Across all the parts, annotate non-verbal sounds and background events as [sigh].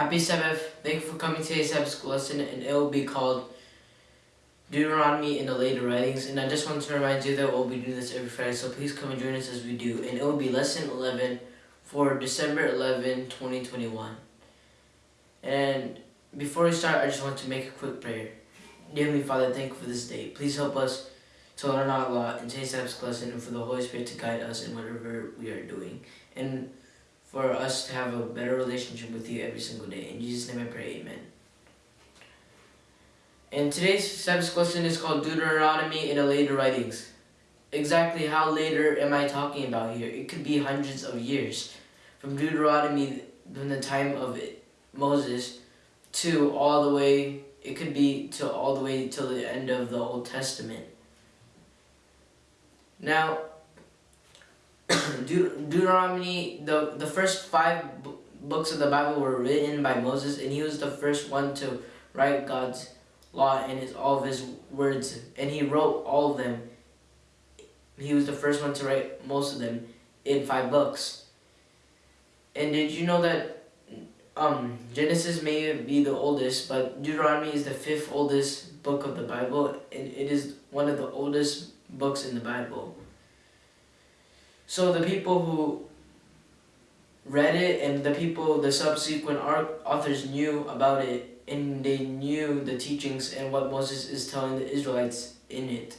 Happy Sabbath. Thank you for coming to today's Sabbath school lesson and it will be called Deuteronomy in the later writings. And I just want to remind you that we'll be doing this every Friday, so please come and join us as we do. And it will be lesson 11 for December 11, 2021. And before we start, I just want to make a quick prayer. Dear Heavenly Father, thank you for this day. Please help us to learn our law in today's Sabbath lesson and for the Holy Spirit to guide us in whatever we are doing. And for us to have a better relationship with you every single day. In Jesus' name I pray, amen. And today's Sabbath question is called Deuteronomy in the later writings. Exactly how later am I talking about here? It could be hundreds of years. From Deuteronomy, from the time of Moses, to all the way, it could be to all the way till the end of the Old Testament. Now, [coughs] Deut Deuteronomy, the, the first five books of the Bible were written by Moses, and he was the first one to write God's law and his, all of his words, and he wrote all of them. He was the first one to write most of them in five books. And did you know that um, Genesis may be the oldest, but Deuteronomy is the fifth oldest book of the Bible, and it is one of the oldest books in the Bible. So the people who read it and the people, the subsequent authors knew about it and they knew the teachings and what Moses is telling the Israelites in it.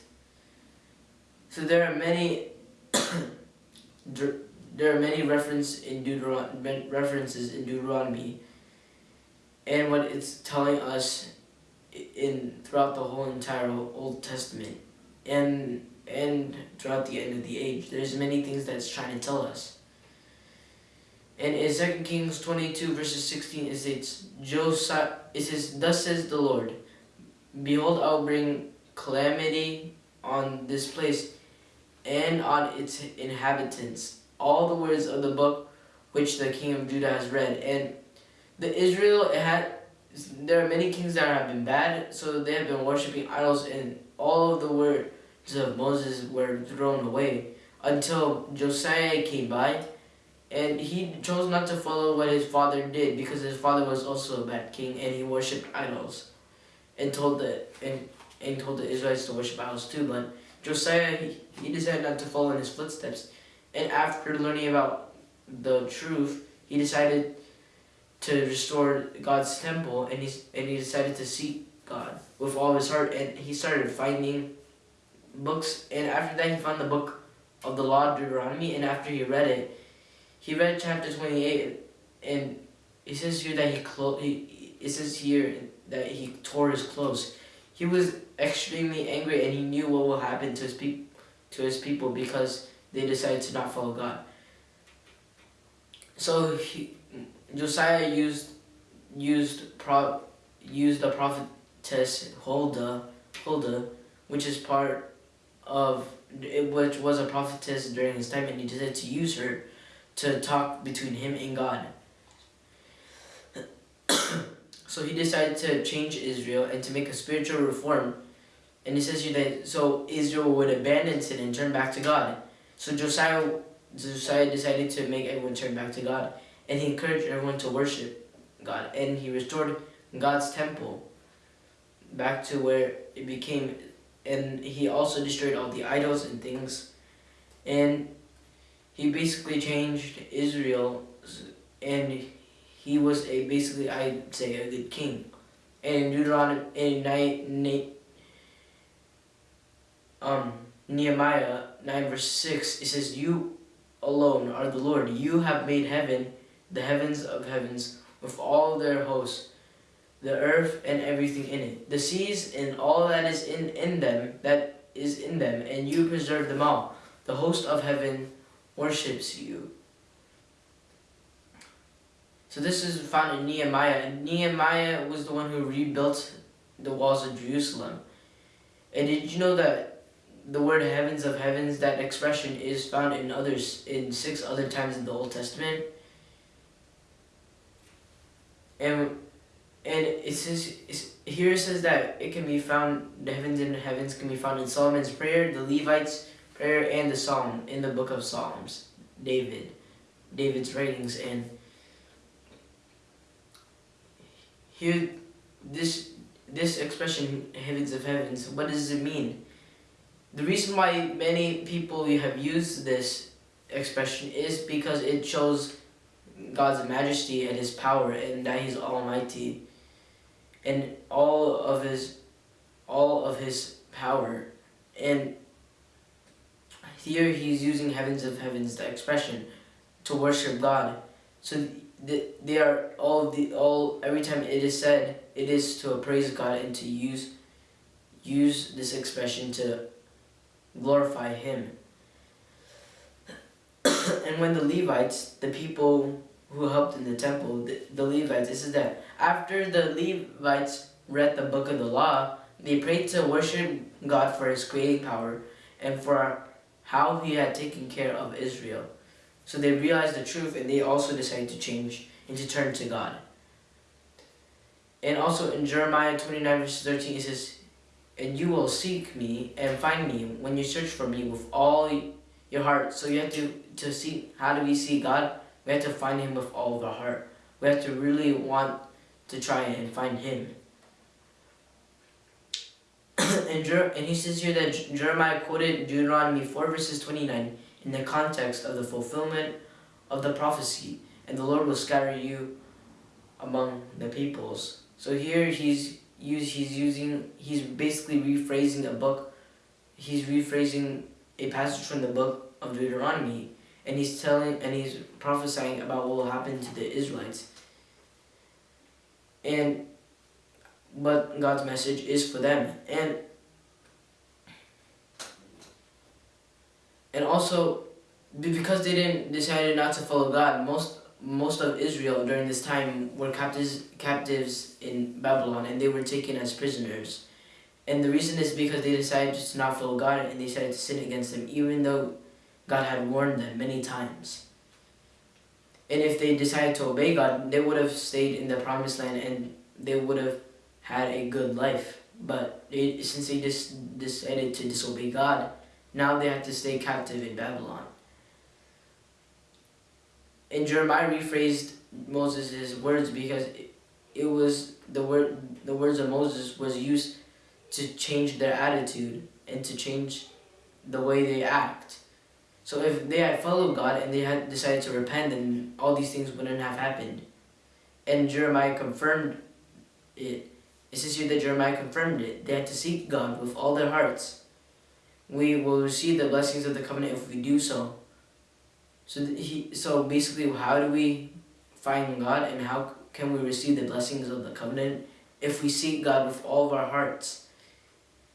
So there are many [coughs] there are many reference in references in Deuteronomy and what it's telling us in throughout the whole entire Old Testament. And and throughout the end of the age. There's many things that it's trying to tell us. And in 2 Kings 22 verses 16 it Josiah, it says, Thus says the Lord, Behold, I will bring calamity on this place and on its inhabitants. All the words of the book which the king of Judah has read. And the Israel had there are many kings that have been bad, so they have been worshipping idols and all of the word of Moses were thrown away until Josiah came by and he chose not to follow what his father did because his father was also a bad king and he worshipped idols and told the and, and told the Israelites to worship idols too but Josiah he, he decided not to follow in his footsteps. And after learning about the truth he decided to restore God's temple and he, and he decided to seek God with all his heart and he started finding books, and after that he found the book of the law of Deuteronomy, and after he read it, he read chapter 28, and it says here that he, clo he it says here that he tore his clothes. He was extremely angry, and he knew what will happen to his people to his people because they decided to not follow God. So he, Josiah used used pro used the prophetess Huldah, Huldah, which is part of which was a prophetess during his time and he decided to use her to talk between him and God. [coughs] so he decided to change Israel and to make a spiritual reform. And he says here that so Israel would abandon sin and turn back to God. So Josiah, Josiah decided to make everyone turn back to God. And he encouraged everyone to worship God. And he restored God's temple back to where it became and he also destroyed all the idols and things. And he basically changed Israel and he was a basically I'd say a good king. And Deuteronomy in night um Nehemiah 9 verse 6 it says you alone are the Lord. You have made heaven the heavens of heavens with all their hosts the earth and everything in it, the seas and all that is in, in them, that is in them, and you preserve them all. The host of heaven worships you. So this is found in Nehemiah, Nehemiah was the one who rebuilt the walls of Jerusalem. And did you know that the word heavens of heavens, that expression is found in others, in six other times in the Old Testament? And and it says here it says that it can be found the heavens and the heavens can be found in Solomon's prayer, the Levites prayer, and the Psalm in the book of Psalms. David, David's writings and here, this this expression, heavens of heavens, what does it mean? The reason why many people have used this expression is because it shows God's majesty and his power and that he's almighty and all of his all of his power. And here he's using heavens of heavens the expression to worship God. So they are all the all every time it is said it is to praise God and to use use this expression to glorify him. [coughs] And when the Levites the people who helped in the temple the, the Levites this is that after the Levites read the book of the law they prayed to worship God for his creating power and for how he had taken care of Israel so they realized the truth and they also decided to change and to turn to God. And also in Jeremiah 29 verse 13 it says, And you will seek me and find me when you search for me with all your heart. So you have to, to see, how do we see God? We have to find him with all of our heart. We have to really want to try and find him. [clears throat] and, and he says here that Jeremiah quoted Deuteronomy 4 verses 29 in the context of the fulfillment of the prophecy, and the Lord will scatter you among the peoples. So here he's use he's using he's basically rephrasing a book. He's rephrasing a passage from the book of Deuteronomy, and he's telling and he's prophesying about what will happen to the Israelites. And but God's message is for them, and and also because they didn't decided not to follow God, most most of Israel during this time were captives captives in Babylon and they were taken as prisoners. And the reason is because they decided to not follow God and they decided to sin against him even though God had warned them many times. And if they decided to obey God, they would have stayed in the promised land and they would have had a good life. But since they just decided to disobey God, now they have to stay captive in Babylon. And Jeremiah rephrased Moses' words because it, it was the word the words of Moses was used to change their attitude and to change the way they act. So if they had followed God and they had decided to repent, then all these things wouldn't have happened. And Jeremiah confirmed it. It says here that Jeremiah confirmed it. They had to seek God with all their hearts we will receive the blessings of the covenant if we do so. So he, so basically, how do we find God and how can we receive the blessings of the covenant if we seek God with all of our hearts?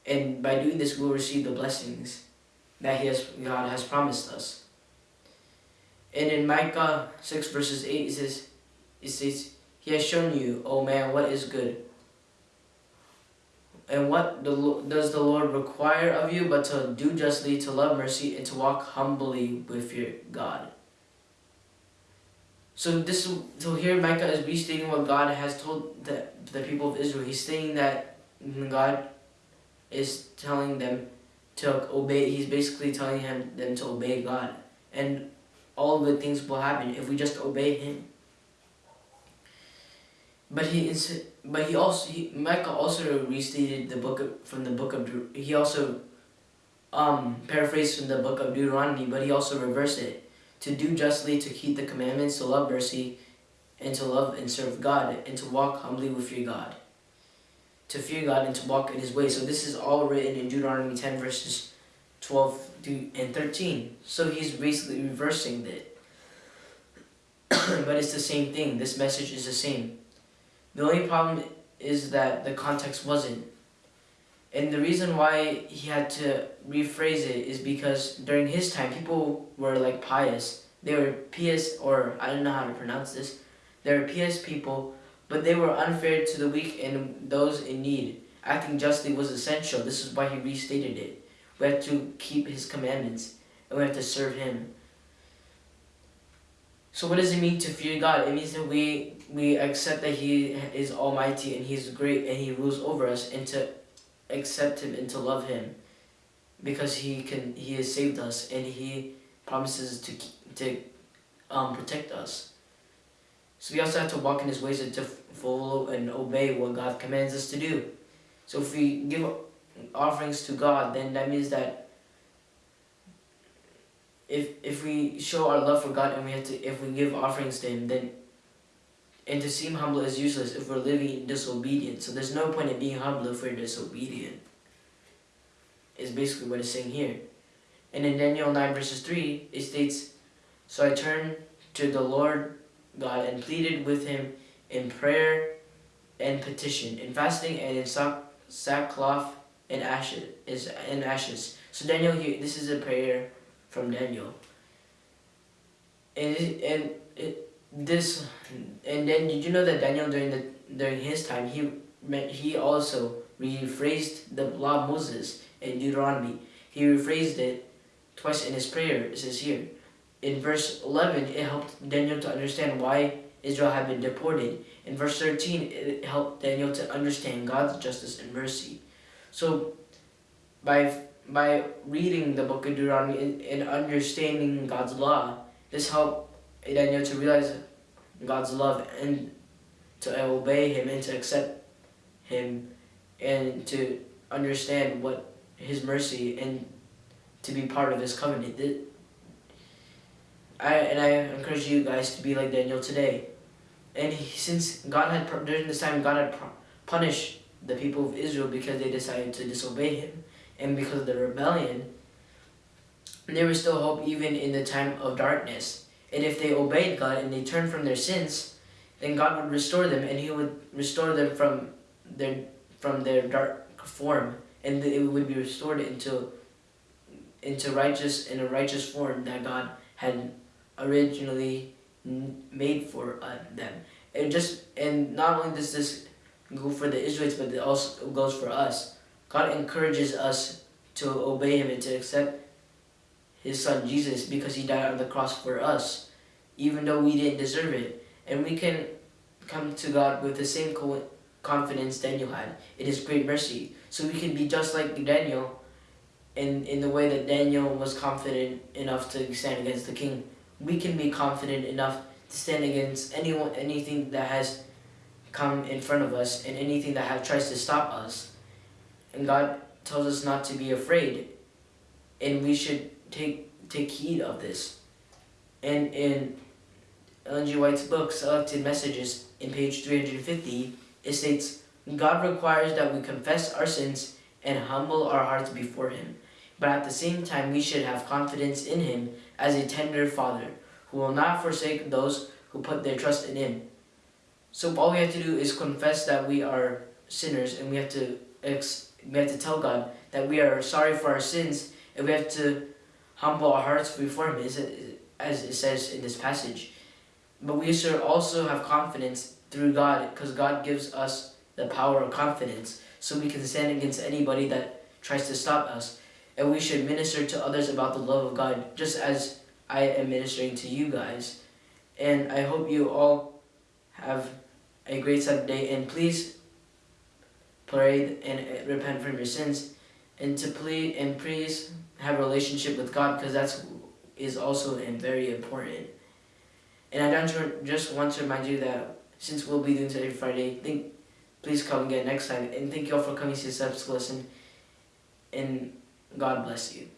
And by doing this, we'll receive the blessings that he has, God has promised us. And in Micah 6 verses 8, it says, it says, He has shown you, O man, what is good. And what the, does the Lord require of you but to do justly, to love mercy, and to walk humbly with your God? So this, so here Micah is restating what God has told the, the people of Israel. He's saying that God is telling them to obey. He's basically telling him them to obey God, and all good things will happen if we just obey Him. But he is, but he also he, Micah also restated the book of, from the book of he also um paraphrased from the book of Deuteronomy, but he also reversed it to do justly, to keep the commandments, to love mercy, and to love and serve God, and to walk humbly with your God. To fear God and to walk in His way. So this is all written in Deuteronomy ten verses twelve and thirteen. So he's basically reversing it. [clears throat] but it's the same thing. This message is the same. The only problem is that the context wasn't. And the reason why he had to rephrase it is because during his time, people were like pious. They were pious, or I don't know how to pronounce this. They were pious people, but they were unfair to the weak and those in need. Acting justly was essential. This is why he restated it. We have to keep his commandments, and we have to serve him. So what does it mean to fear God? It means that we we accept that He is Almighty and He's great and He rules over us, and to accept Him and to love Him, because He can He has saved us and He promises to to um, protect us. So we also have to walk in his ways and to follow and obey what God commands us to do. So if we give offerings to God, then that means that if if we show our love for God and we have to if we give offerings to him, then and to seem humble is useless if we're living in disobedience. So there's no point in being humble if we're disobedient. Is basically what it's saying here. And in Daniel 9 verses 3, it states, So I turned to the Lord God and pleaded with him in prayer and petition, in fasting and in sack, sackcloth and ashes, in ashes. So Daniel here, this is a prayer from Daniel. And and it, this, and then did you know that Daniel during the during his time he he also rephrased the law of Moses in Deuteronomy. He rephrased it twice in his prayer. It says here, in verse 11, it helped Daniel to understand why Israel had been deported. In verse 13, it helped Daniel to understand God's justice and mercy. So, by by reading the book of Deuteronomy and, and understanding God's law, this helped Daniel to realize God's love and to obey Him and to accept Him and to understand what His mercy and to be part of His covenant. I and I encourage you guys to be like Daniel today. And he, since God had during this time God had punished the people of Israel because they decided to disobey Him, and because of the rebellion, there was still hope even in the time of darkness. And if they obeyed God and they turned from their sins, then God would restore them, and He would restore them from their from their dark form, and it would be restored into into righteous in a righteous form that God had originally made for uh, them. And just and not only does this go for the Israelites, but it also goes for us. God encourages us to obey Him and to accept His Son Jesus because He died on the cross for us, even though we didn't deserve it. And we can come to God with the same confidence Daniel had in His great mercy. So we can be just like Daniel in, in the way that Daniel was confident enough to stand against the king. We can be confident enough to stand against anyone, anything that has come in front of us and anything that have, tries to stop us. And God tells us not to be afraid. And we should take take heed of this. And in Ellen G. White's book, Selected Messages, in page 350, it states, God requires that we confess our sins and humble our hearts before Him. But at the same time, we should have confidence in Him as a tender Father, who will not forsake those who put their trust in Him. So all we have to do is confess that we are sinners, and we have to we have to tell God that we are sorry for our sins, and we have to humble our hearts before Him, as it says in this passage. But we should also have confidence through God, because God gives us the power of confidence, so we can stand against anybody that tries to stop us. And we should minister to others about the love of God, just as I am ministering to you guys. And I hope you all have a great Saturday and please pray and repent from your sins and to plead and please have a relationship with God because that's is also and very important. And I don't just want to remind you that since we'll be doing this every Friday, think please come again next time. And thank you all for coming to the subs lesson. And God bless you.